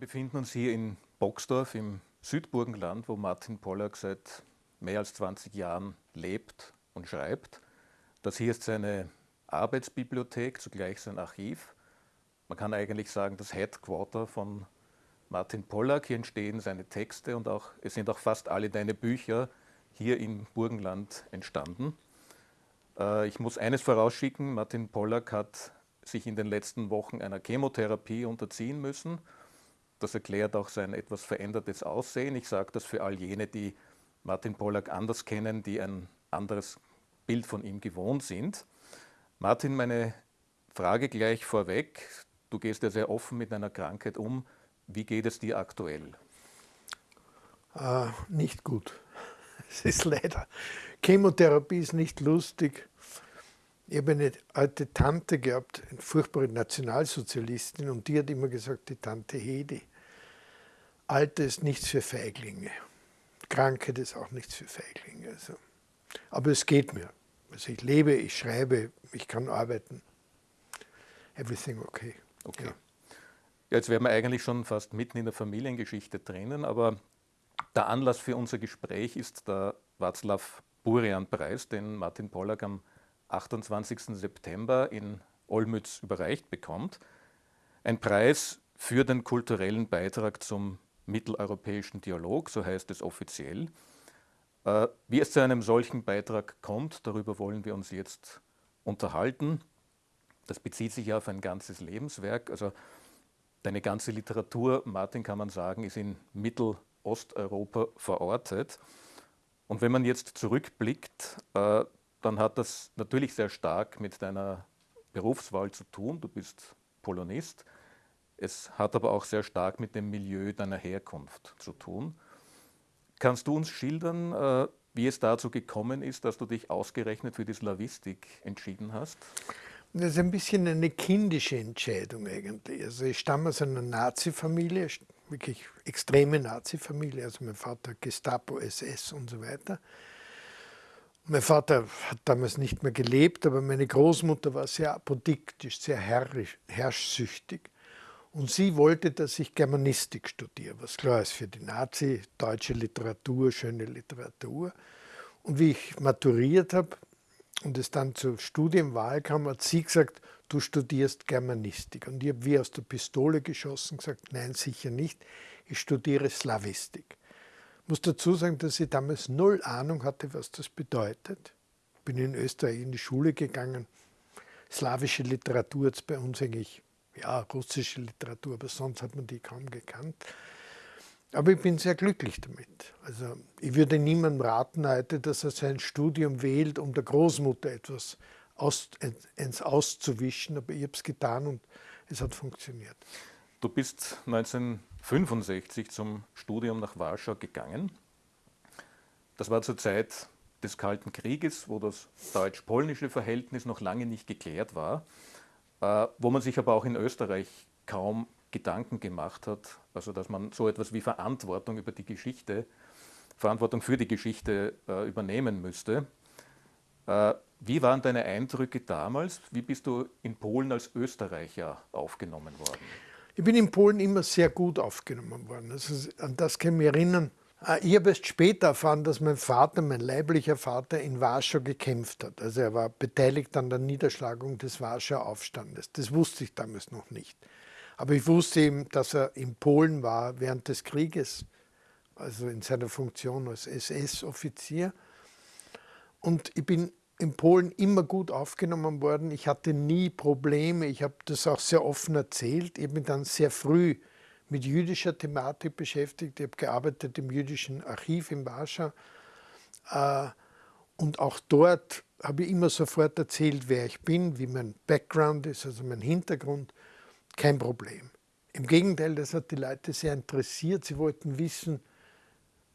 befinden uns hier in Boxdorf im Südburgenland, wo Martin Pollack seit mehr als 20 Jahren lebt und schreibt. Das hier ist seine Arbeitsbibliothek, zugleich sein Archiv. Man kann eigentlich sagen, das Headquarter von Martin Pollack. Hier entstehen seine Texte und auch, es sind auch fast alle deine Bücher hier im Burgenland entstanden. Äh, ich muss eines vorausschicken, Martin Pollack hat sich in den letzten Wochen einer Chemotherapie unterziehen müssen. Das erklärt auch sein etwas verändertes Aussehen. Ich sage das für all jene, die Martin Pollack anders kennen, die ein anderes Bild von ihm gewohnt sind. Martin, meine Frage gleich vorweg. Du gehst ja sehr offen mit deiner Krankheit um. Wie geht es dir aktuell? Äh, nicht gut. Es ist leider. Chemotherapie ist nicht lustig. Ich habe eine alte Tante gehabt, eine furchtbare Nationalsozialistin, und die hat immer gesagt, die Tante Hedi, Alter ist nichts für Feiglinge. Krankheit ist auch nichts für Feiglinge. Also. Aber es geht mir. Also ich lebe, ich schreibe, ich kann arbeiten. Everything okay. Okay. Ja. Jetzt wären wir eigentlich schon fast mitten in der Familiengeschichte drinnen, aber der Anlass für unser Gespräch ist der Václav Burian-Preis, den Martin Pollack am 28. September in Olmütz überreicht bekommt. Ein Preis für den kulturellen Beitrag zum mitteleuropäischen Dialog, so heißt es offiziell. Äh, wie es zu einem solchen Beitrag kommt, darüber wollen wir uns jetzt unterhalten. Das bezieht sich ja auf ein ganzes Lebenswerk. Also Deine ganze Literatur, Martin, kann man sagen, ist in Mittelosteuropa verortet. Und wenn man jetzt zurückblickt, äh, dann hat das natürlich sehr stark mit deiner Berufswahl zu tun. Du bist Polonist. Es hat aber auch sehr stark mit dem Milieu deiner Herkunft zu tun. Kannst du uns schildern, äh, wie es dazu gekommen ist, dass du dich ausgerechnet für die Slavistik entschieden hast? Das ist ein bisschen eine kindische Entscheidung eigentlich. Also ich stamme aus einer Nazi-Familie, wirklich extreme Nazi-Familie. Also mein Vater Gestapo, SS und so weiter. Mein Vater hat damals nicht mehr gelebt, aber meine Großmutter war sehr apodiktisch, sehr herrisch, herrschsüchtig. Und sie wollte, dass ich Germanistik studiere, was klar ist für die Nazi, deutsche Literatur, schöne Literatur. Und wie ich maturiert habe, und es dann zur Studienwahl kam, hat sie gesagt, du studierst Germanistik. Und ich habe wie aus der Pistole geschossen gesagt, nein, sicher nicht, ich studiere Slavistik. Ich muss dazu sagen, dass ich damals null Ahnung hatte, was das bedeutet. Bin in Österreich in die Schule gegangen. Slawische Literatur hat es bei uns eigentlich, ja, russische Literatur, aber sonst hat man die kaum gekannt. Aber ich bin sehr glücklich damit. Also ich würde niemandem raten heute, dass er sein Studium wählt, um der Großmutter etwas aus, ins Auszuwischen, aber ich habe es getan und es hat funktioniert. Du bist 1965 zum Studium nach Warschau gegangen. Das war zur Zeit des Kalten Krieges, wo das deutsch-polnische Verhältnis noch lange nicht geklärt war, wo man sich aber auch in Österreich kaum Gedanken gemacht hat, also dass man so etwas wie Verantwortung über die Geschichte, Verantwortung für die Geschichte äh, übernehmen müsste. Äh, wie waren deine Eindrücke damals? Wie bist du in Polen als Österreicher aufgenommen worden? Ich bin in Polen immer sehr gut aufgenommen worden. Also an das kann ich mich erinnern. Äh, ich habe erst später erfahren, dass mein Vater, mein leiblicher Vater, in Warschau gekämpft hat. Also er war beteiligt an der Niederschlagung des Warschauer Aufstandes. Das wusste ich damals noch nicht. Aber ich wusste eben, dass er in Polen war während des Krieges, also in seiner Funktion als SS-Offizier. Und ich bin in Polen immer gut aufgenommen worden. Ich hatte nie Probleme. Ich habe das auch sehr offen erzählt. Ich habe mich dann sehr früh mit jüdischer Thematik beschäftigt. Ich habe gearbeitet im jüdischen Archiv in Warschau. Äh, und auch dort habe ich immer sofort erzählt, wer ich bin, wie mein Background ist, also mein Hintergrund kein Problem. Im Gegenteil, das hat die Leute sehr interessiert. Sie wollten wissen,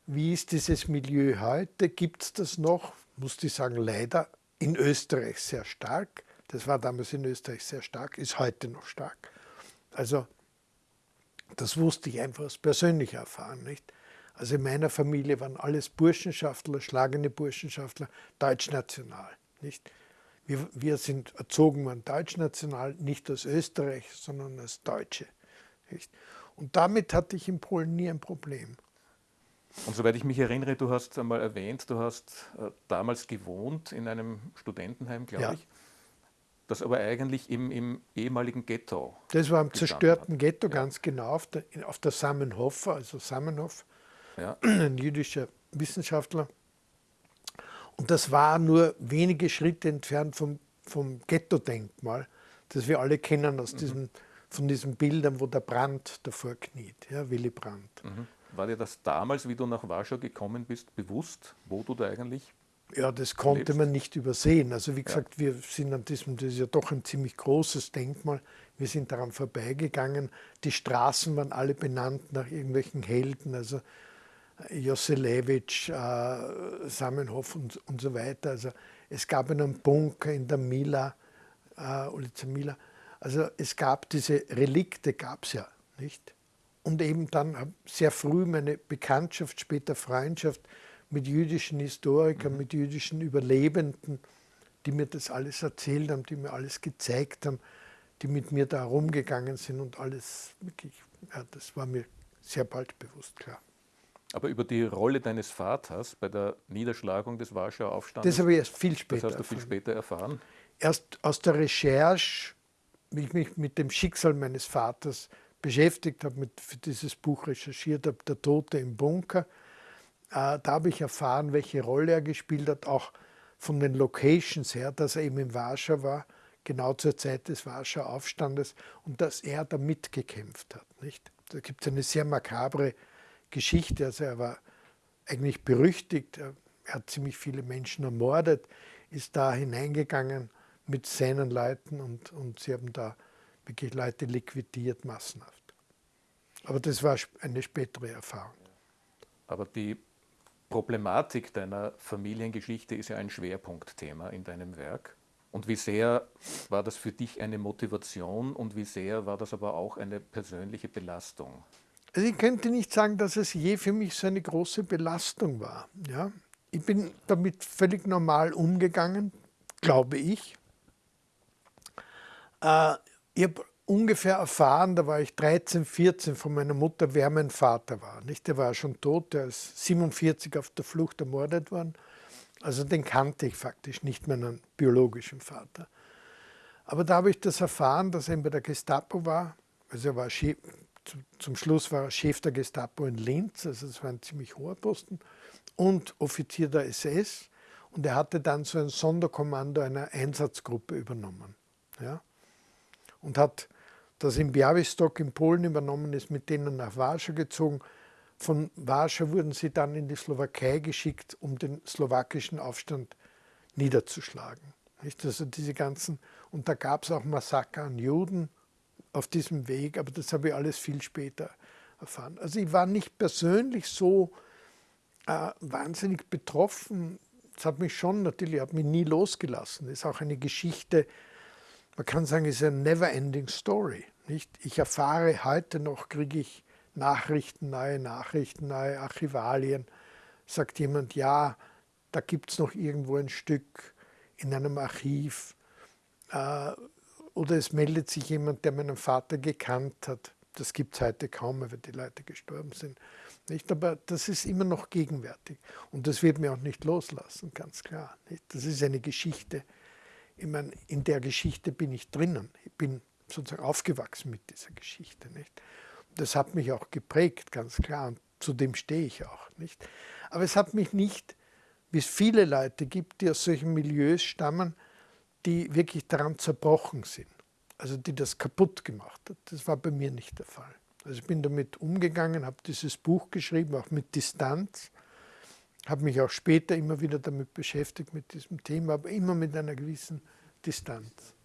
wie ist dieses Milieu heute? Gibt es das noch? Muss ich sagen, leider in Österreich sehr stark. Das war damals in Österreich sehr stark, ist heute noch stark. Also das wusste ich einfach aus persönlicher Erfahrung. Nicht? Also in meiner Familie waren alles Burschenschaftler, schlagende Burschenschaftler, deutschnational. Nicht? Wir, wir sind erzogen worden deutschnational, nicht als Österreich, sondern als Deutsche. Nicht? Und damit hatte ich in Polen nie ein Problem. Und soweit ich mich erinnere, du hast einmal erwähnt, du hast äh, damals gewohnt in einem Studentenheim, glaube ja. ich, das aber eigentlich im, im, ehemaligen Ghetto. Das war im zerstörten hat. Ghetto, ja. ganz genau, auf der, auf der Samenhof, also Samenhof, ja. ein jüdischer Wissenschaftler. Und das war nur wenige Schritte entfernt vom, vom Ghetto-Denkmal, das wir alle kennen aus mhm. diesem, von diesen Bildern, wo der Brandt davor kniet, ja, Willy Brandt. Mhm. War dir das damals, wie du nach Warschau gekommen bist, bewusst, wo du da eigentlich ja, das konnte man nicht übersehen. Also wie gesagt, ja. wir sind an diesem, das ist ja doch ein ziemlich großes Denkmal, wir sind daran vorbeigegangen. Die Straßen waren alle benannt nach irgendwelchen Helden, also Joselewitsch, äh, Samenhof und, und so weiter. Also es gab einen Bunker in der Mila, äh, Ulica Mila. Also es gab diese Relikte, gab es ja nicht. Und eben dann sehr früh meine Bekanntschaft, später Freundschaft mit jüdischen Historikern, mhm. mit jüdischen Überlebenden, die mir das alles erzählt haben, die mir alles gezeigt haben, die mit mir da rumgegangen sind und alles wirklich, ja, das war mir sehr bald bewusst klar. Aber über die Rolle deines Vaters bei der Niederschlagung des Warschauer Aufstandes? Das habe ich erst viel später Das hast du viel später erfahren? Erst aus der Recherche, wie ich mich mit dem Schicksal meines Vaters beschäftigt habe, mit, für dieses Buch recherchiert habe, Der Tote im Bunker, da habe ich erfahren, welche Rolle er gespielt hat, auch von den Locations her, dass er eben in Warschau war, genau zur Zeit des Warschauer Aufstandes und dass er da mitgekämpft hat. Nicht? Da gibt es eine sehr makabre Geschichte. Also er war eigentlich berüchtigt, er hat ziemlich viele Menschen ermordet, ist da hineingegangen mit seinen Leuten und, und sie haben da wirklich Leute liquidiert, massenhaft. Aber das war eine spätere Erfahrung. Aber die Problematik deiner Familiengeschichte ist ja ein Schwerpunktthema in deinem Werk. Und wie sehr war das für dich eine Motivation und wie sehr war das aber auch eine persönliche Belastung? Also ich könnte nicht sagen, dass es je für mich so eine große Belastung war. Ja? Ich bin damit völlig normal umgegangen, glaube ich. Äh, ich habe ungefähr erfahren, da war ich 13, 14 von meiner Mutter, wer mein Vater war. Nicht? Der war schon tot, der ist 47 auf der Flucht ermordet worden. Also den kannte ich faktisch nicht meinen biologischen Vater. Aber da habe ich das erfahren, dass er bei der Gestapo war. Also er war zum Schluss war er Chef der Gestapo in Linz, also das war ein ziemlich hoher Posten, und Offizier der SS. Und er hatte dann so ein Sonderkommando einer Einsatzgruppe übernommen. Ja? Und hat das in Białystok in Polen übernommen, ist mit denen nach Warschau gezogen. Von Warschau wurden sie dann in die Slowakei geschickt, um den slowakischen Aufstand niederzuschlagen. Also diese ganzen, und da gab es auch Massaker an Juden, auf diesem Weg, aber das habe ich alles viel später erfahren. Also ich war nicht persönlich so äh, wahnsinnig betroffen. Das hat mich schon natürlich, hat mich nie losgelassen. Das ist auch eine Geschichte, man kann sagen, es ist eine never-ending Story. Nicht? Ich erfahre heute noch, kriege ich Nachrichten, neue Nachrichten, neue Archivalien. Sagt jemand, ja, da gibt es noch irgendwo ein Stück in einem Archiv. Äh, oder es meldet sich jemand, der meinen Vater gekannt hat. Das gibt es heute kaum mehr, wenn die Leute gestorben sind. Nicht? Aber das ist immer noch gegenwärtig. Und das wird mir auch nicht loslassen, ganz klar. Nicht? Das ist eine Geschichte. Ich meine, in der Geschichte bin ich drinnen. Ich bin sozusagen aufgewachsen mit dieser Geschichte. Nicht? Das hat mich auch geprägt, ganz klar. Und zu dem stehe ich auch. Nicht? Aber es hat mich nicht, wie es viele Leute gibt, die aus solchen Milieus stammen, die wirklich daran zerbrochen sind, also die das kaputt gemacht hat. Das war bei mir nicht der Fall. Also ich bin damit umgegangen, habe dieses Buch geschrieben, auch mit Distanz, habe mich auch später immer wieder damit beschäftigt, mit diesem Thema, aber immer mit einer gewissen Distanz.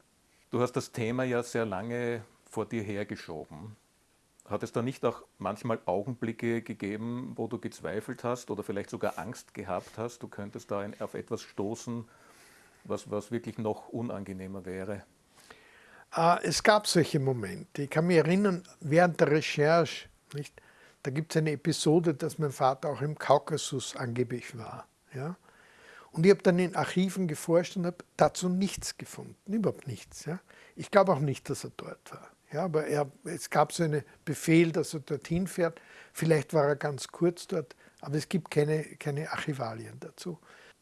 Du hast das Thema ja sehr lange vor dir hergeschoben. Hat es da nicht auch manchmal Augenblicke gegeben, wo du gezweifelt hast oder vielleicht sogar Angst gehabt hast, du könntest da auf etwas stoßen, was, was wirklich noch unangenehmer wäre? Äh, es gab solche Momente. Ich kann mich erinnern, während der Recherche, nicht, da gibt es eine Episode, dass mein Vater auch im Kaukasus angeblich war. Ja? Und ich habe dann in Archiven geforscht und habe dazu nichts gefunden, überhaupt nichts. Ja? Ich glaube auch nicht, dass er dort war. Ja, aber er, es gab so einen Befehl, dass er dorthin fährt. Vielleicht war er ganz kurz dort, aber es gibt keine, keine Archivalien dazu.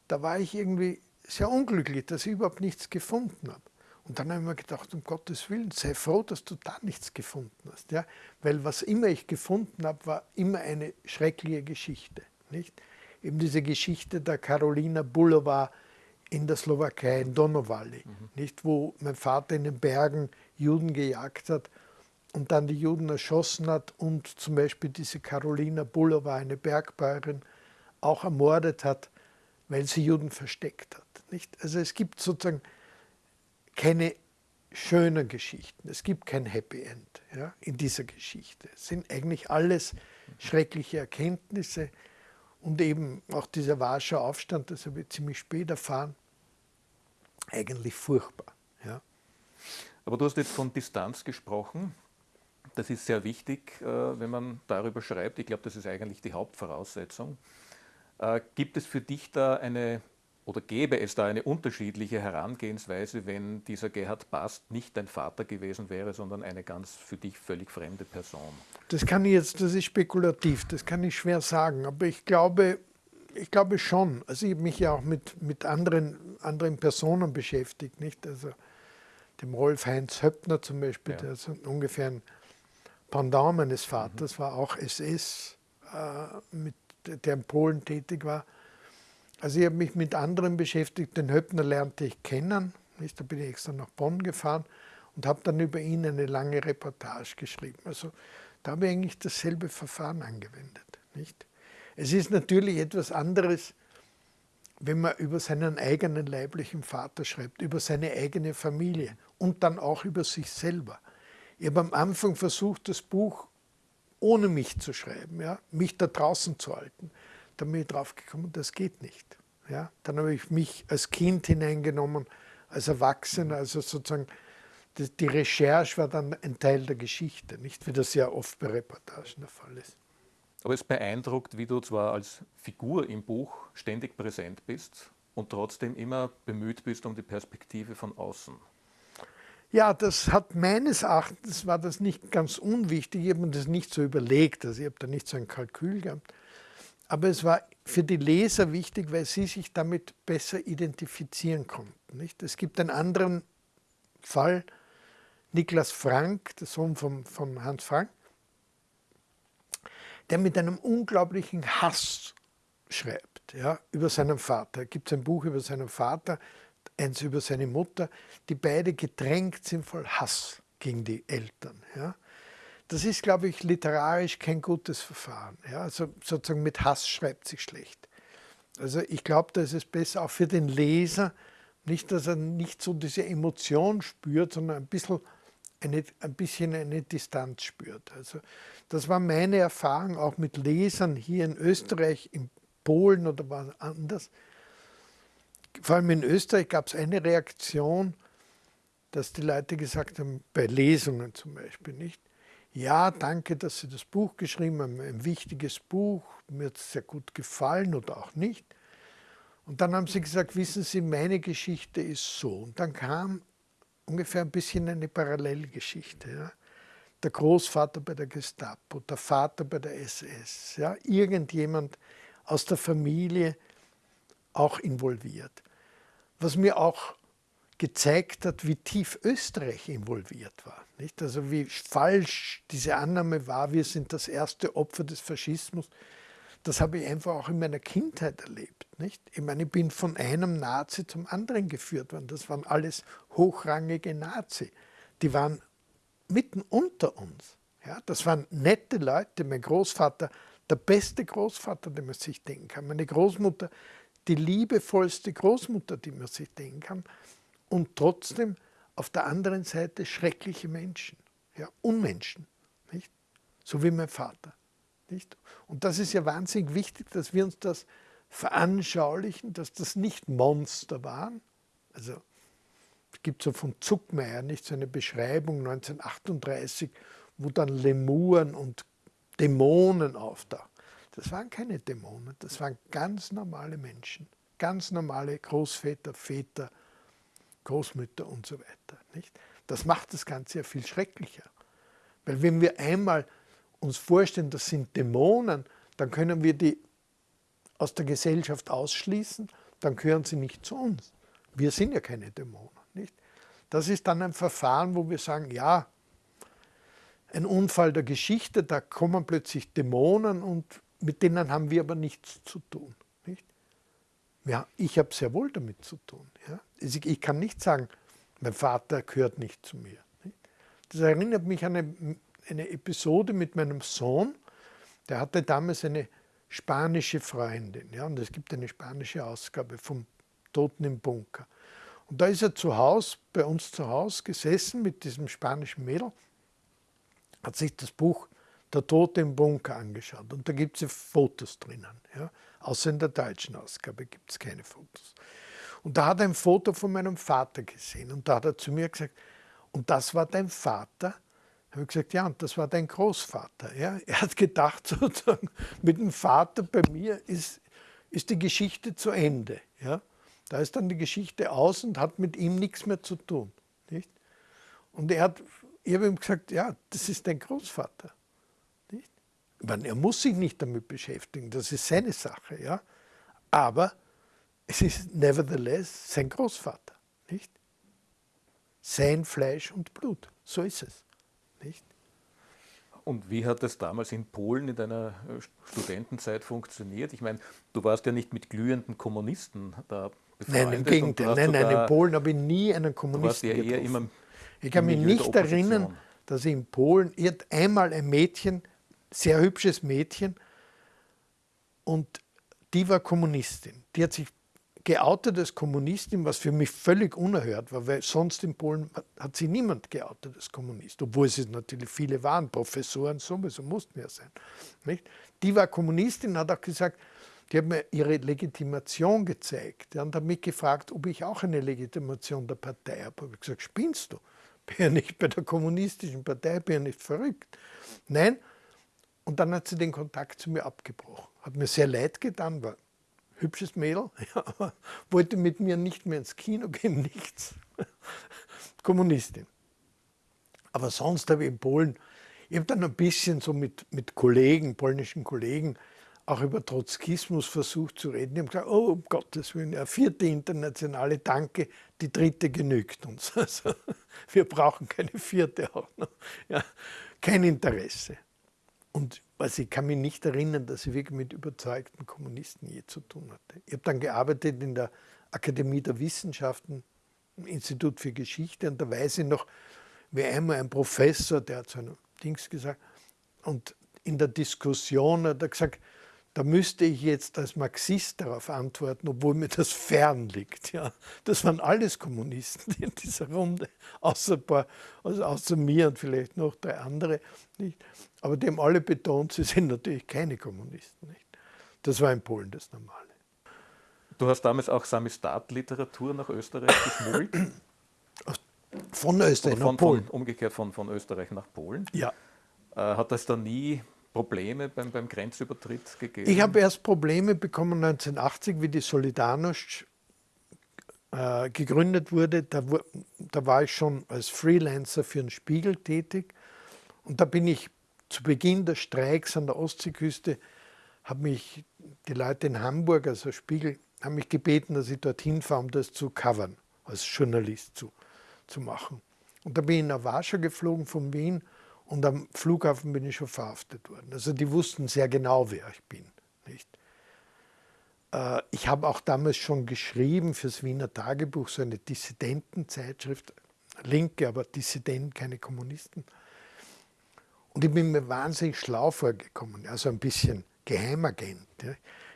Da war ich irgendwie sehr unglücklich, dass ich überhaupt nichts gefunden habe. Und dann habe ich mir gedacht, um Gottes Willen, sei froh, dass du da nichts gefunden hast. Ja? Weil was immer ich gefunden habe, war immer eine schreckliche Geschichte. Nicht? Eben diese Geschichte der Carolina Bulova in der Slowakei, in Donauwalli, mhm. nicht? wo mein Vater in den Bergen Juden gejagt hat und dann die Juden erschossen hat und zum Beispiel diese Carolina Bulova, eine Bergbäuerin, auch ermordet hat, weil sie Juden versteckt hat. Nicht? Also es gibt sozusagen keine schönen Geschichten. Es gibt kein Happy End ja, in dieser Geschichte. Es sind eigentlich alles schreckliche Erkenntnisse und eben auch dieser Warschauer Aufstand, das habe ich ziemlich spät erfahren, eigentlich furchtbar. Ja. Aber du hast jetzt von Distanz gesprochen. Das ist sehr wichtig, äh, wenn man darüber schreibt. Ich glaube, das ist eigentlich die Hauptvoraussetzung. Äh, gibt es für dich da eine oder gäbe es da eine unterschiedliche Herangehensweise, wenn dieser Gerhard Bast nicht dein Vater gewesen wäre, sondern eine ganz für dich völlig fremde Person? Das kann ich jetzt, das ist spekulativ, das kann ich schwer sagen, aber ich glaube, ich glaube schon. Also ich habe mich ja auch mit, mit anderen, anderen Personen beschäftigt, nicht? Also dem Rolf Heinz Höppner zum Beispiel, ja. der so ungefähr ein Pendant meines Vaters mhm. war, auch SS, äh, mit, der in Polen tätig war. Also ich habe mich mit anderen beschäftigt. Den Höppner lernte ich kennen. Da bin ich extra nach Bonn gefahren und habe dann über ihn eine lange Reportage geschrieben. Also da habe ich eigentlich dasselbe Verfahren angewendet. Nicht? Es ist natürlich etwas anderes, wenn man über seinen eigenen leiblichen Vater schreibt, über seine eigene Familie und dann auch über sich selber. Ich habe am Anfang versucht, das Buch ohne mich zu schreiben, ja, mich da draußen zu halten. Dann bin ich drauf gekommen, das geht nicht. Ja? Dann habe ich mich als Kind hineingenommen, als Erwachsener, also sozusagen die Recherche war dann ein Teil der Geschichte, nicht wie das ja oft bei Reportagen der Fall ist. Aber es beeindruckt, wie du zwar als Figur im Buch ständig präsent bist und trotzdem immer bemüht bist um die Perspektive von außen. Ja, das hat meines Erachtens, war das nicht ganz unwichtig, ich habe mir das nicht so überlegt, also ich habe da nicht so ein Kalkül gehabt, aber es war für die Leser wichtig, weil sie sich damit besser identifizieren konnten. Nicht? Es gibt einen anderen Fall, Niklas Frank, der Sohn von, von Hans Frank, der mit einem unglaublichen Hass schreibt ja, über seinen Vater. Es gibt ein Buch über seinen Vater, eins über seine Mutter, die beide gedrängt sind voll Hass gegen die Eltern. Ja. Das ist, glaube ich, literarisch kein gutes Verfahren. Ja? Also sozusagen mit Hass schreibt sich schlecht. Also ich glaube, da ist es besser auch für den Leser, nicht, dass er nicht so diese Emotion spürt, sondern ein bisschen eine, ein bisschen eine Distanz spürt. Also das war meine Erfahrung auch mit Lesern hier in Österreich, in Polen oder woanders. Vor allem in Österreich gab es eine Reaktion, dass die Leute gesagt haben, bei Lesungen zum Beispiel nicht, ja, danke, dass Sie das Buch geschrieben haben, ein wichtiges Buch, mir hat es sehr gut gefallen oder auch nicht. Und dann haben sie gesagt, wissen Sie, meine Geschichte ist so. Und dann kam ungefähr ein bisschen eine Parallelgeschichte. Ja? Der Großvater bei der Gestapo, der Vater bei der SS, ja? irgendjemand aus der Familie auch involviert. Was mir auch gezeigt hat, wie tief Österreich involviert war. Nicht? Also wie falsch diese Annahme war, wir sind das erste Opfer des Faschismus. Das habe ich einfach auch in meiner Kindheit erlebt. Nicht? Ich meine, ich bin von einem Nazi zum anderen geführt worden. Das waren alles hochrangige Nazi. Die waren mitten unter uns. Ja, das waren nette Leute. Mein Großvater, der beste Großvater, den man sich denken kann. Meine Großmutter, die liebevollste Großmutter, die man sich denken kann und trotzdem auf der anderen Seite schreckliche Menschen, ja, Unmenschen, nicht? so wie mein Vater. Nicht? Und das ist ja wahnsinnig wichtig, dass wir uns das veranschaulichen, dass das nicht Monster waren. Also es gibt so von Zuckmeier nicht so eine Beschreibung 1938, wo dann Lemuren und Dämonen auftauchen. Das waren keine Dämonen, das waren ganz normale Menschen, ganz normale Großväter, Väter, Großmütter und so weiter. Nicht? Das macht das Ganze ja viel schrecklicher. Weil wenn wir einmal uns vorstellen, das sind Dämonen, dann können wir die aus der Gesellschaft ausschließen, dann gehören sie nicht zu uns. Wir sind ja keine Dämonen. Nicht? Das ist dann ein Verfahren, wo wir sagen, ja, ein Unfall der Geschichte, da kommen plötzlich Dämonen und mit denen haben wir aber nichts zu tun. Ja, ich habe sehr wohl damit zu tun. Ja? Ich kann nicht sagen, mein Vater gehört nicht zu mir. Das erinnert mich an eine, eine Episode mit meinem Sohn, der hatte damals eine spanische Freundin. Ja, und es gibt eine spanische Ausgabe vom Toten im Bunker. Und da ist er zu Hause, bei uns zu Hause gesessen mit diesem spanischen Mädel, hat sich das Buch Der Tote im Bunker angeschaut. Und da gibt es Fotos drinnen. Ja. Außer in der deutschen Ausgabe gibt es keine Fotos. Und da hat er ein Foto von meinem Vater gesehen. Und da hat er zu mir gesagt, und das war dein Vater? habe ich gesagt, ja, und das war dein Großvater. Ja? Er hat gedacht, sozusagen, mit dem Vater bei mir ist, ist die Geschichte zu Ende. Ja? Da ist dann die Geschichte aus und hat mit ihm nichts mehr zu tun. Nicht? Und er hat, ich habe ihm gesagt, ja, das ist dein Großvater. Meine, er muss sich nicht damit beschäftigen, das ist seine Sache. Ja? Aber es ist nevertheless sein Großvater. Nicht? Sein Fleisch und Blut. So ist es. Nicht? Und wie hat das damals in Polen in deiner äh, Studentenzeit funktioniert? Ich meine, du warst ja nicht mit glühenden Kommunisten da befreundet. Nein, im Gegenteil. Nein, nein, in Polen habe ich nie einen Kommunisten ja immer Ich kann mich nicht erinnern, dass ich in Polen einmal ein Mädchen, sehr hübsches Mädchen, und die war Kommunistin. Die hat sich geoutet als Kommunistin, was für mich völlig unerhört war, weil sonst in Polen hat sie niemand geoutet als Kommunist, obwohl es natürlich viele waren, Professoren sowieso mussten ja sein. Nicht? Die war Kommunistin, hat auch gesagt, die hat mir ihre Legitimation gezeigt und hat mich gefragt, ob ich auch eine Legitimation der Partei habe. Habe ich gesagt, spinnst du? Bin ja nicht bei der kommunistischen Partei, bin ja nicht verrückt. Nein. Und dann hat sie den Kontakt zu mir abgebrochen. Hat mir sehr leid getan, war hübsches Mädel, ja, wollte mit mir nicht mehr ins Kino gehen, nichts. Kommunistin. Aber sonst habe ich in Polen, ich habe dann ein bisschen so mit, mit Kollegen, polnischen Kollegen, auch über Trotzkismus versucht zu reden. Die haben gesagt, oh, um Gottes Willen, eine vierte internationale, danke, die dritte genügt uns. Also, wir brauchen keine vierte auch noch. Ja, kein Interesse. Und also ich kann mich nicht erinnern, dass ich wirklich mit überzeugten Kommunisten je zu tun hatte. Ich habe dann gearbeitet in der Akademie der Wissenschaften, im Institut für Geschichte, und da weiß ich noch, wie einmal ein Professor, der hat so ein Dings gesagt, und in der Diskussion hat er gesagt, da müsste ich jetzt als Marxist darauf antworten, obwohl mir das fern liegt. Ja. Das waren alles Kommunisten in dieser Runde, außer, paar, also außer mir und vielleicht noch drei andere. Nicht? Aber die haben alle betont, sie sind natürlich keine Kommunisten. Nicht? Das war in Polen das Normale. Du hast damals auch Samistat-Literatur nach Österreich geschmuggelt? Von Österreich von, nach Polen. Von, umgekehrt von, von Österreich nach Polen. Ja. Äh, hat das da nie Probleme beim, beim Grenzübertritt gegeben? Ich habe erst Probleme bekommen 1980, wie die Solidarność äh, gegründet wurde. Da, da, war ich schon als Freelancer für den Spiegel tätig. Und da bin ich zu Beginn des Streiks an der Ostseeküste, haben mich die Leute in Hamburg, also Spiegel, haben mich gebeten, dass ich dorthin fahre, um das zu covern, als Journalist zu, zu machen. Und da bin ich nach Warschau geflogen von Wien und am Flughafen bin ich schon verhaftet worden. Also die wussten sehr genau, wer ich bin. Nicht? Äh, ich habe auch damals schon geschrieben fürs Wiener Tagebuch, so eine Dissidentenzeitschrift, Linke, aber Dissidenten, keine Kommunisten. Und ich bin mir wahnsinnig schlau vorgekommen, also ein bisschen Geheimagent.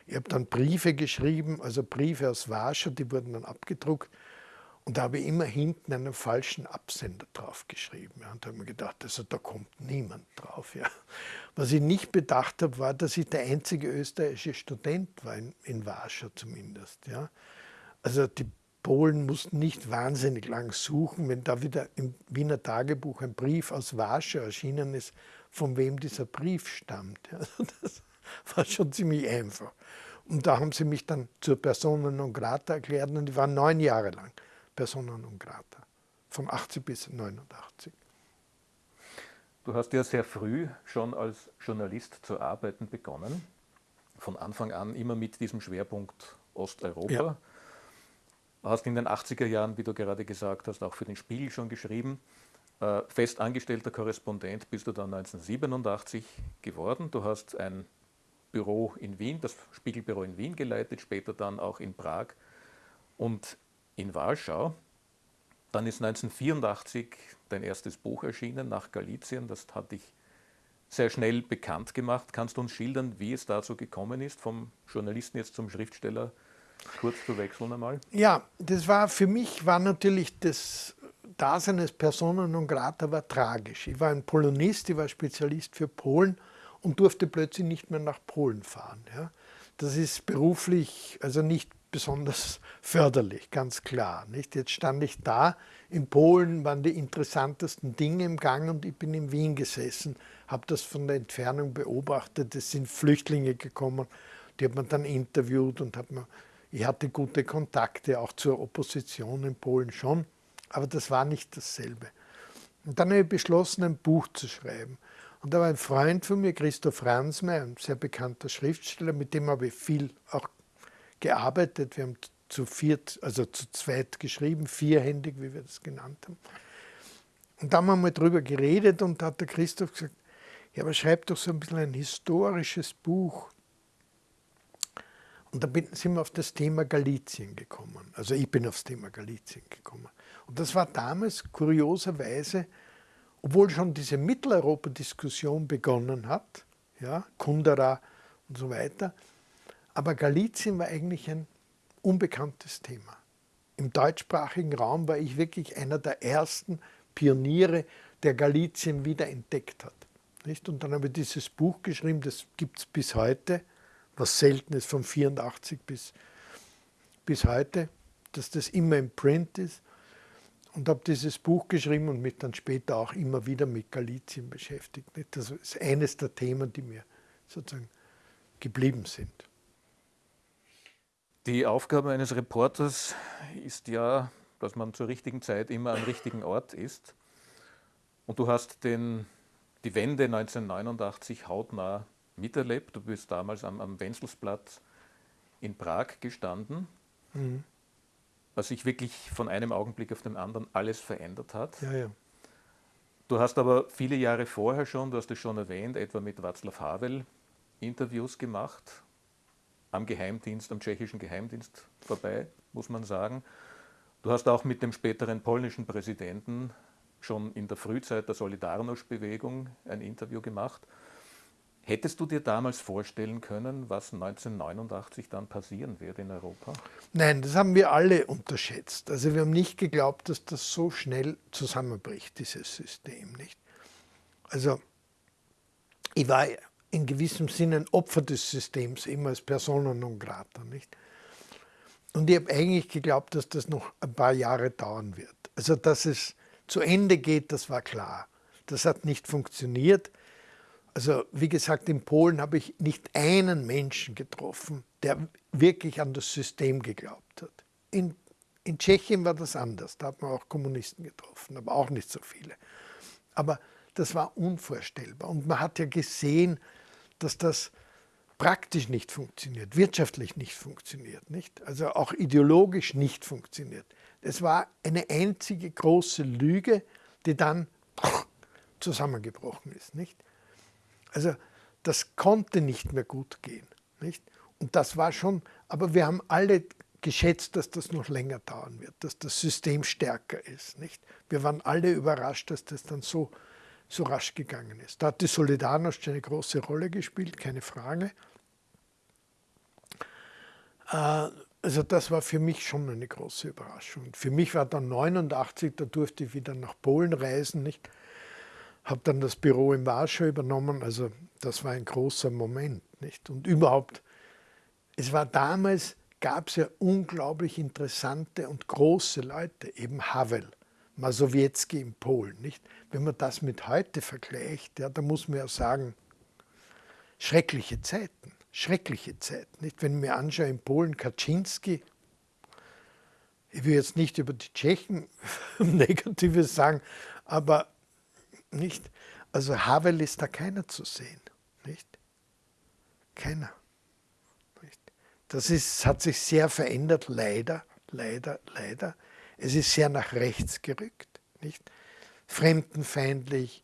Ich habe dann Briefe geschrieben, also Briefe aus Warschau, die wurden dann abgedruckt und da habe ich immer hinten einen falschen Absender draufgeschrieben. Ja. Und da habe ich mir gedacht, also da kommt niemand drauf. Ja. Was ich nicht bedacht habe, war, dass ich der einzige österreichische Student war, in, in Warschau zumindest. Ja. Also die Polen mussten nicht wahnsinnig lang suchen, wenn da wieder im Wiener Tagebuch ein Brief aus Warschau erschienen ist, von wem dieser Brief stammt. Also das war schon ziemlich einfach. Und da haben sie mich dann zur Persona non grata erklärt und die waren neun Jahre lang persona non grata, von 80 bis 89. Du hast ja sehr früh schon als Journalist zu arbeiten begonnen. Von Anfang an immer mit diesem Schwerpunkt Osteuropa. Ja. Hast in den 80er Jahren, wie du gerade gesagt hast, auch für den Spiegel schon geschrieben. Äh, fest angestellter Korrespondent bist du dann 1987 geworden. Du hast ein Büro in Wien, das Spiegelbüro in Wien geleitet, später dann auch in Prag und in Warschau. Dann ist 1984 dein erstes Buch erschienen, nach Galizien. Das hat dich sehr schnell bekannt gemacht. Kannst du uns schildern, wie es dazu gekommen ist, vom Journalisten jetzt zum Schriftsteller kurz zu wechseln einmal? Ja, das war für mich war natürlich das Dasein als Persona non grata war tragisch. Ich war ein Polonist, ich war Spezialist für Polen und durfte plötzlich nicht mehr nach Polen fahren. Ja. Das ist beruflich also nicht besonders förderlich, ganz klar. Nicht? Jetzt stand ich da, in Polen waren die interessantesten Dinge im Gang und ich bin in Wien gesessen, habe das von der Entfernung beobachtet, es sind Flüchtlinge gekommen, die hat man dann interviewt und hat man, ich hatte gute Kontakte auch zur Opposition in Polen schon, aber das war nicht dasselbe. Und dann habe ich beschlossen, ein Buch zu schreiben. Und da war ein Freund von mir, Christoph Ransmeier, ein sehr bekannter Schriftsteller, mit dem habe ich viel auch gearbeitet. Wir haben zu viert, also zu zweit geschrieben, vierhändig, wie wir das genannt haben. Und da haben wir mal drüber geredet und da hat der Christoph gesagt, ja, aber schreib doch so ein bisschen ein historisches Buch. Und da sind wir auf das Thema Galizien gekommen. Also ich bin aufs Thema Galizien gekommen. Und das war damals kurioserweise, obwohl schon diese Mitteleuropa-Diskussion begonnen hat, ja, Kundera und so weiter, aber Galizien war eigentlich ein unbekanntes Thema. Im deutschsprachigen Raum war ich wirklich einer der ersten Pioniere, der Galizien wieder entdeckt hat. Und dann habe ich dieses Buch geschrieben, das gibt es bis heute, was selten ist, von 84 bis, bis heute, dass das immer im Print ist. Und habe dieses Buch geschrieben und mich dann später auch immer wieder mit Galizien beschäftigt. Das ist eines der Themen, die mir sozusagen geblieben sind. Die Aufgabe eines Reporters ist ja, dass man zur richtigen Zeit immer am richtigen Ort ist. Und du hast den, die Wende 1989 hautnah miterlebt. Du bist damals am, am Wenzelsplatz in Prag gestanden, mhm. was sich wirklich von einem Augenblick auf den anderen alles verändert hat. Ja, ja. Du hast aber viele Jahre vorher schon, du hast es schon erwähnt, etwa mit Václav Havel Interviews gemacht am Geheimdienst, am tschechischen Geheimdienst vorbei, muss man sagen. Du hast auch mit dem späteren polnischen Präsidenten schon in der Frühzeit der Solidarność-Bewegung ein Interview gemacht. Hättest du dir damals vorstellen können, was 1989 dann passieren wird in Europa? Nein, das haben wir alle unterschätzt. Also wir haben nicht geglaubt, dass das so schnell zusammenbricht, dieses System. Nicht? Also ich war in gewissem Sinne ein Opfer des Systems, immer als Persona non grata. Nicht? Und ich habe eigentlich geglaubt, dass das noch ein paar Jahre dauern wird. Also dass es zu Ende geht, das war klar. Das hat nicht funktioniert. Also wie gesagt, in Polen habe ich nicht einen Menschen getroffen, der wirklich an das System geglaubt hat. In, in Tschechien war das anders, da hat man auch Kommunisten getroffen, aber auch nicht so viele. Aber das war unvorstellbar. Und man hat ja gesehen, dass das praktisch nicht funktioniert, wirtschaftlich nicht funktioniert, nicht? also auch ideologisch nicht funktioniert. Es war eine einzige große Lüge, die dann zusammengebrochen ist. Nicht? Also das konnte nicht mehr gut gehen. Nicht? Und das war schon, aber wir haben alle geschätzt, dass das noch länger dauern wird, dass das System stärker ist. Nicht? Wir waren alle überrascht, dass das dann so so rasch gegangen ist. Da hat die Solidarność eine große Rolle gespielt, keine Frage. Äh, also das war für mich schon eine große Überraschung. Für mich war dann 89, da durfte ich wieder nach Polen reisen, nicht? Habe dann das Büro in Warschau übernommen, also das war ein großer Moment, nicht? Und überhaupt, es war damals, gab es ja unglaublich interessante und große Leute, eben Havel, Masowiecki in Polen. Nicht? Wenn man das mit heute vergleicht, ja, da muss man ja sagen, schreckliche Zeiten, schreckliche Zeiten. Nicht? Wenn ich mir anschaue, in Polen Kaczynski, ich will jetzt nicht über die Tschechen Negatives sagen, aber nicht. Also Havel ist da keiner zu sehen, nicht? Keiner. Nicht? Das ist, hat sich sehr verändert, leider, leider, leider. Es ist sehr nach rechts gerückt, nicht? Fremdenfeindlich,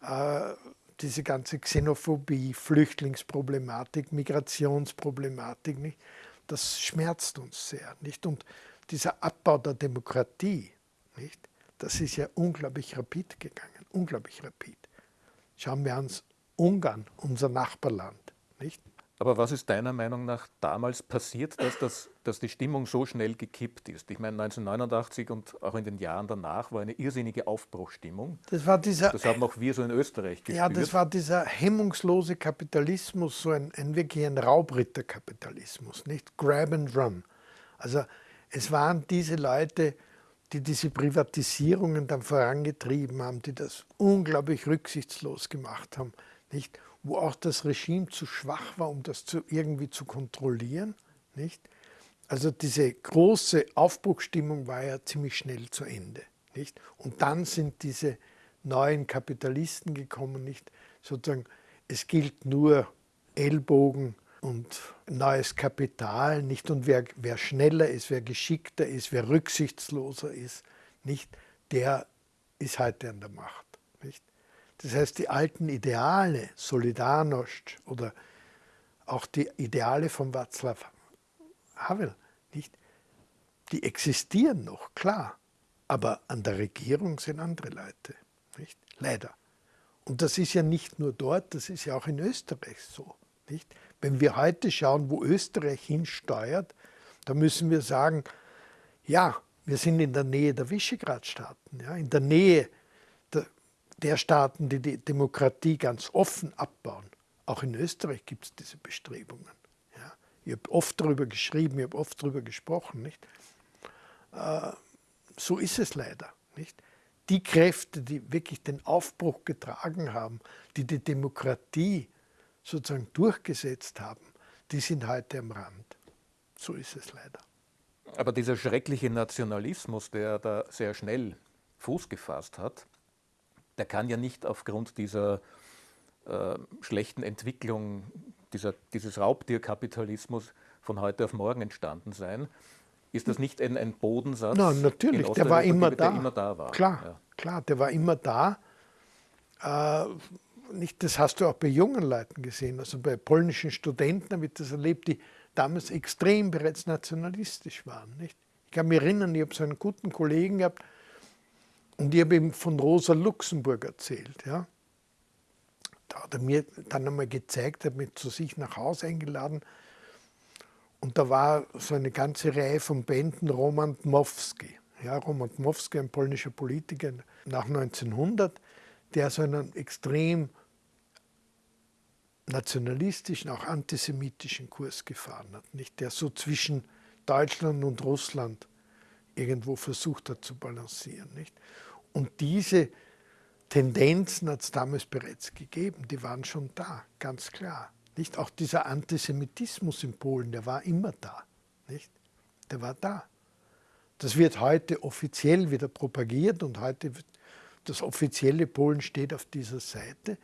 äh, diese ganze Xenophobie, Flüchtlingsproblematik, Migrationsproblematik, nicht? das schmerzt uns sehr. Nicht? Und dieser Abbau der Demokratie, nicht? das ist ja unglaublich rapid gegangen, unglaublich rapid. Schauen wir uns Ungarn, unser Nachbarland. Nicht? Aber was ist deiner Meinung nach damals passiert, dass, das, dass die Stimmung so schnell gekippt ist? Ich meine, 1989 und auch in den Jahren danach war eine irrsinnige Aufbruchstimmung. Das war dieser. Das haben auch wir so in Österreich gespürt. Ja, das war dieser hemmungslose Kapitalismus, so ein, ein wirklich ein Raubritterkapitalismus, nicht Grab and Run. Also es waren diese Leute, die diese Privatisierungen dann vorangetrieben haben, die das unglaublich rücksichtslos gemacht haben, nicht? Wo auch das Regime zu schwach war, um das zu, irgendwie zu kontrollieren. Nicht? Also diese große Aufbruchstimmung war ja ziemlich schnell zu Ende. Nicht? Und dann sind diese neuen Kapitalisten gekommen, nicht sozusagen, es gilt nur Ellbogen und neues Kapital, nicht? Und wer, wer schneller ist, wer geschickter ist, wer rücksichtsloser ist, nicht, der ist heute an der Macht. Das heißt, die alten Ideale, Solidarność oder auch die Ideale von Václav Havel, nicht? die existieren noch, klar, aber an der Regierung sind andere Leute, nicht? leider. Und das ist ja nicht nur dort, das ist ja auch in Österreich so. Nicht? Wenn wir heute schauen, wo Österreich hinsteuert, dann müssen wir sagen, ja, wir sind in der Nähe der Visegrad-Staaten, ja, in der Nähe der Staaten, die die Demokratie ganz offen abbauen. Auch in Österreich gibt es diese Bestrebungen. Ja. Ich habe oft darüber geschrieben, ich habe oft darüber gesprochen. Nicht? Äh, so ist es leider. Nicht? Die Kräfte, die wirklich den Aufbruch getragen haben, die die Demokratie sozusagen durchgesetzt haben, die sind heute am Rand. So ist es leider. Aber dieser schreckliche Nationalismus, der da sehr schnell Fuß gefasst hat, der kann ja nicht aufgrund dieser äh, schlechten Entwicklung, dieser, dieses Raubtierkapitalismus von heute auf morgen entstanden sein. Ist das nicht ein, ein Bodensatz? Nein, natürlich, der war immer da. Der immer da war. Klar, ja. klar, der war immer da. Äh, nicht, das hast du auch bei jungen Leuten gesehen, also bei polnischen Studenten habe ich das erlebt, die damals extrem bereits nationalistisch waren. Nicht? Ich kann mich erinnern, ich habe so einen guten Kollegen gehabt, und ich habe ihm von Rosa Luxemburg erzählt. Ja. Da hat er mir dann einmal gezeigt, hat mich zu sich nach Hause eingeladen. Und da war so eine ganze Reihe von Bänden Roman Dmowski. Ja, Roman Dmowski, ein polnischer Politiker nach 1900, der so einen extrem nationalistischen, auch antisemitischen Kurs gefahren hat. Nicht? Der so zwischen Deutschland und Russland irgendwo versucht hat zu balancieren. Nicht? Und diese Tendenzen hat es damals bereits gegeben, die waren schon da, ganz klar. Nicht? Auch dieser Antisemitismus in Polen, der war immer da. Nicht? Der war da. Das wird heute offiziell wieder propagiert und heute das offizielle Polen steht auf dieser Seite.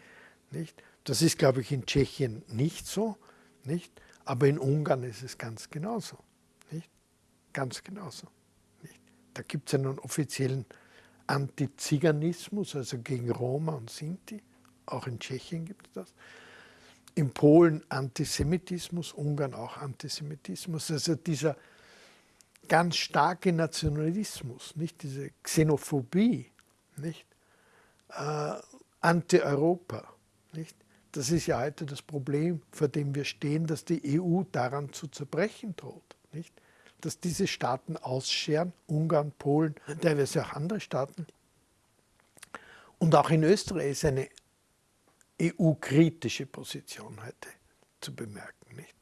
Nicht? Das ist, glaube ich, in Tschechien nicht so, nicht? aber in Ungarn ist es ganz genauso. Nicht? Ganz genauso. Nicht? Da gibt es einen offiziellen Antiziganismus, also gegen Roma und Sinti. Auch in Tschechien gibt es das. In Polen Antisemitismus, Ungarn auch Antisemitismus. Also dieser ganz starke Nationalismus, nicht diese Xenophobie, nicht äh, Anti-Europa, nicht. Das ist ja heute das Problem, vor dem wir stehen, dass die EU daran zu zerbrechen droht, nicht dass diese Staaten ausscheren, Ungarn, Polen, teilweise auch andere Staaten. Und auch in Österreich ist eine EU-kritische Position heute zu bemerken, nicht?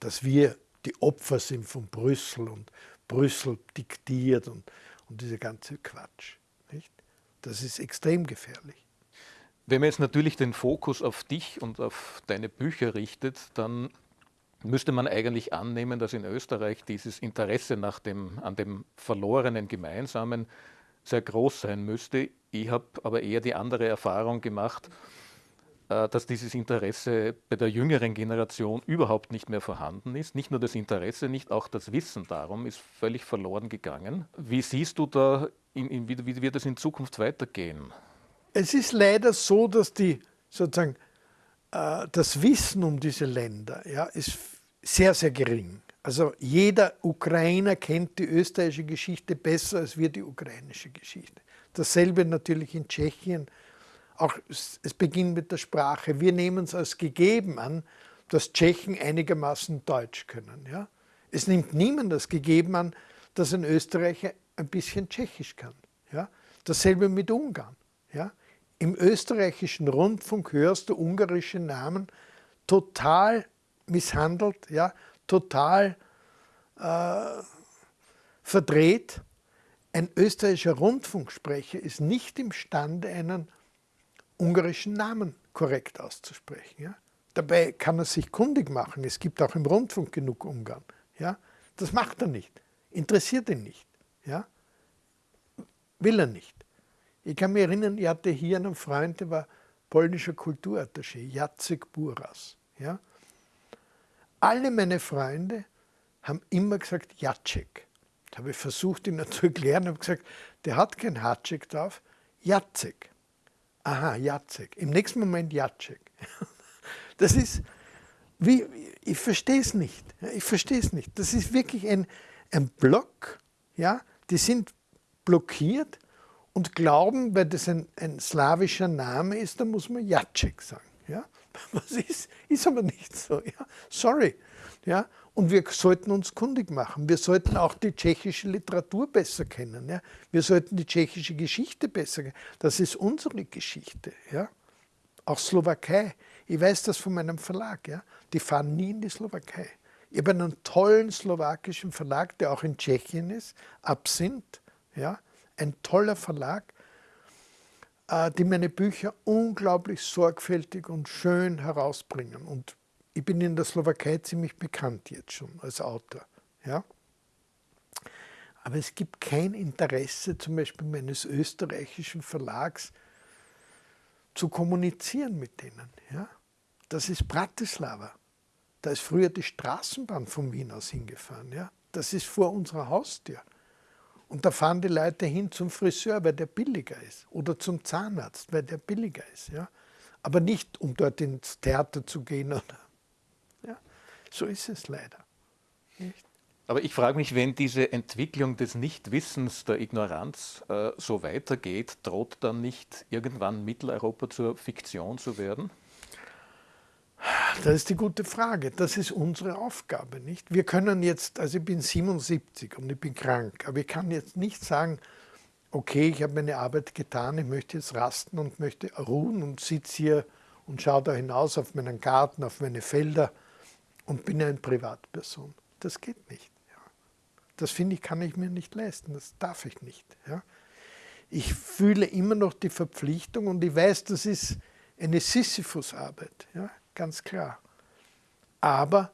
Dass wir die Opfer sind von Brüssel und Brüssel diktiert und, und dieser ganze Quatsch, nicht? Das ist extrem gefährlich. Wenn man jetzt natürlich den Fokus auf dich und auf deine Bücher richtet, dann müsste man eigentlich annehmen, dass in Österreich dieses Interesse nach dem, an dem verlorenen Gemeinsamen sehr groß sein müsste. Ich habe aber eher die andere Erfahrung gemacht, äh, dass dieses Interesse bei der jüngeren Generation überhaupt nicht mehr vorhanden ist. Nicht nur das Interesse, nicht auch das Wissen darum ist völlig verloren gegangen. Wie siehst du da, in, in, wie, wie wird es in Zukunft weitergehen? Es ist leider so, dass die sozusagen äh, das Wissen um diese Länder ja, ist sehr, sehr gering. Also jeder Ukrainer kennt die österreichische Geschichte besser als wir die ukrainische Geschichte. Dasselbe natürlich in Tschechien. Auch es beginnt mit der Sprache. Wir nehmen es als gegeben an, dass Tschechen einigermaßen Deutsch können. Ja? Es nimmt niemand als gegeben an, dass ein Österreicher ein bisschen Tschechisch kann. Ja? Dasselbe mit Ungarn. Ja? Im österreichischen Rundfunk hörst du ungarische Namen total misshandelt, ja? total äh, verdreht. Ein österreichischer Rundfunksprecher ist nicht imstande, einen ungarischen Namen korrekt auszusprechen. Ja? Dabei kann er sich kundig machen. Es gibt auch im Rundfunk genug Ungarn. Ja? Das macht er nicht. Interessiert ihn nicht. Ja? Will er nicht. Ich kann mich erinnern, ich hatte hier einen Freund, der war polnischer Kulturattaché, Jacek Buras. Ja? Alle meine Freunde haben immer gesagt Jacek. Da habe ich versucht, ihn zu erklären, habe gesagt, der hat kein Hatschek drauf, Jacek. Aha, Jacek. Im nächsten Moment Jacek. Das ist, wie, ich verstehe es nicht. Ich verstehe es nicht. Das ist wirklich ein, ein Block, ja, die sind blockiert und glauben, weil das ein, ein slawischer Name ist, dann muss man Jacek sagen. Was ist? Ist aber nicht so. Ja? Sorry. Ja? Und wir sollten uns kundig machen. Wir sollten auch die tschechische Literatur besser kennen. Ja? Wir sollten die tschechische Geschichte besser kennen. Das ist unsere Geschichte. Ja? Auch Slowakei. Ich weiß das von meinem Verlag. Ja? Die fahren nie in die Slowakei. Ich habe einen tollen slowakischen Verlag, der auch in Tschechien ist, Absinth. Ja? Ein toller Verlag, die meine Bücher unglaublich sorgfältig und schön herausbringen. Und ich bin in der Slowakei ziemlich bekannt jetzt schon als Autor. Ja? Aber es gibt kein Interesse zum Beispiel meines österreichischen Verlags zu kommunizieren mit denen. Ja? Das ist Bratislava. Da ist früher die Straßenbahn von Wien aus hingefahren. Ja? Das ist vor unserer Haustür. Und da fahren die Leute hin zum Friseur, weil der billiger ist. Oder zum Zahnarzt, weil der billiger ist. Ja? Aber nicht, um dort ins Theater zu gehen oder so ist es leider. Nicht? Aber ich frage mich, wenn diese Entwicklung des Nichtwissens, der Ignoranz äh, so weitergeht, droht dann nicht irgendwann Mitteleuropa zur Fiktion zu werden? Das ist die gute Frage. Das ist unsere Aufgabe, nicht? Wir können jetzt, also ich bin 77 und ich bin krank, aber ich kann jetzt nicht sagen, okay, ich habe meine Arbeit getan, ich möchte jetzt rasten und möchte ruhen und sitze hier und schaue da hinaus auf meinen Garten, auf meine Felder und bin eine Privatperson. Das geht nicht. Ja. Das finde ich, kann ich mir nicht leisten, das darf ich nicht. Ja. Ich fühle immer noch die Verpflichtung und ich weiß, das ist eine Sisyphus-Arbeit, ja, ganz klar. Aber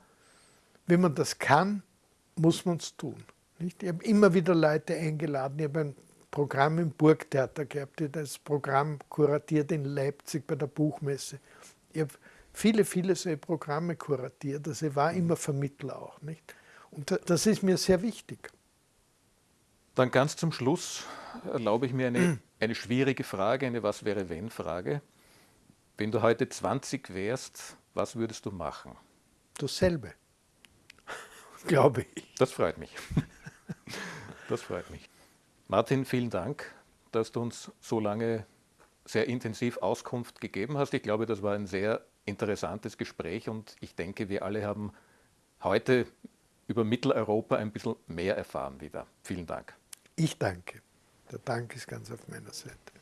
wenn man das kann, muss man es tun. Nicht? Ich habe immer wieder Leute eingeladen. Ich habe ein Programm im Burgtheater gehabt, ich das Programm kuratiert in Leipzig bei der Buchmesse. Ich habe viele, viele solche Programme kuratiert. Also ich war immer Vermittler auch. Nicht? Und das ist mir sehr wichtig. Dann ganz zum Schluss erlaube ich mir eine, eine schwierige Frage, eine Was wäre wenn Frage. Wenn du heute 20 wärst, was würdest du machen? Dasselbe, glaube ich. Das freut mich. Das freut mich. Martin, vielen Dank, dass du uns so lange sehr intensiv Auskunft gegeben hast. Ich glaube, das war ein sehr interessantes Gespräch und ich denke, wir alle haben heute über Mitteleuropa ein bisschen mehr erfahren wieder. Vielen Dank. Ich danke. Der Dank ist ganz auf meiner Seite.